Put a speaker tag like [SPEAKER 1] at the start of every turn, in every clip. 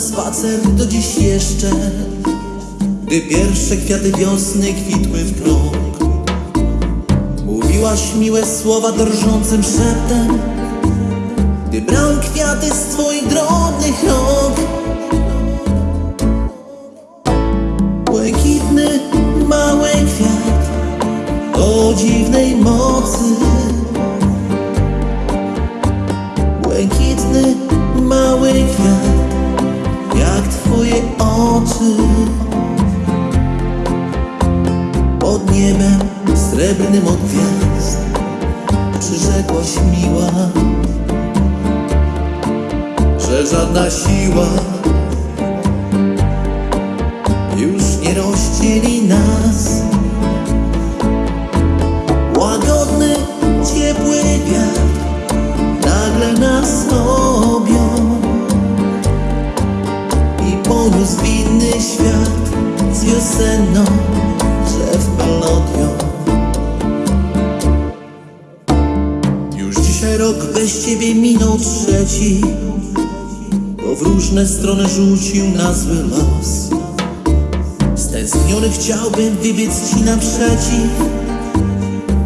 [SPEAKER 1] spacer do dziś jeszcze Gdy pierwsze kwiaty wiosny kwitły w krąg. Mówiłaś miłe słowa drżącym szeptem Gdy brałem kwiaty z twoich drobnych rąk. Błękitny, mały kwiat O dziwnej mocy. Błękitny, mały kwiat Jak twoje oczy Pod niebem srebrnym od gwiazd Przyrzekłaś miła Że żadna siła Już nie rozdzieli nas poniósł w inny świat z wiosenną drzew melodią. Już dzisiaj rok bez ciebie minął trzeci, bo w różne strony rzucił nas zły los. Stęskniony chciałbym wybiec ci naprzeciw,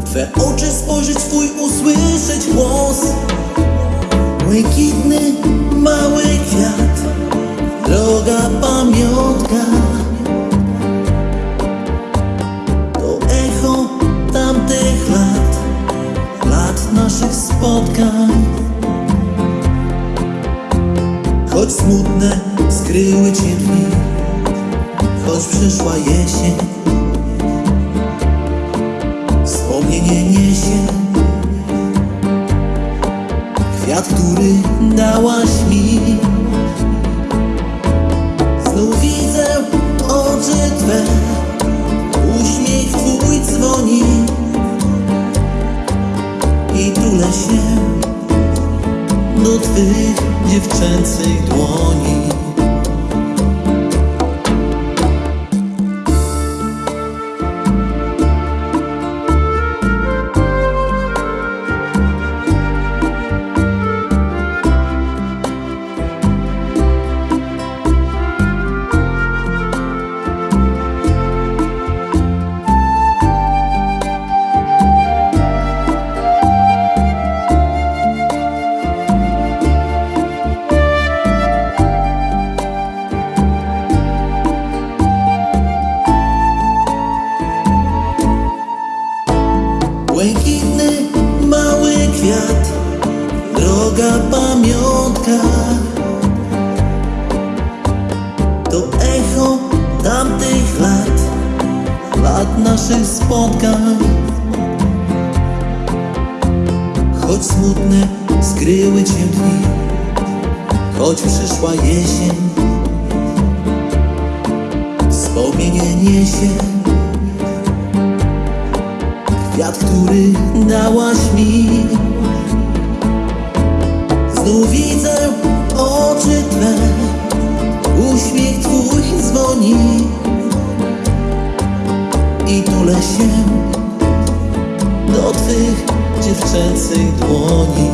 [SPEAKER 1] Twe oczy spojrzeć, Twój usłyszeć głos. Spotkań. Choć smutne skryły Cię dni, choć przyszła jesień dziewczęcych dłoni lat naszych spotkań Choć smutne skryły cię dni, choć przyszła jesień Wspomnienie niesie Kwiat, który dałaś mi dziewczęcych dłoni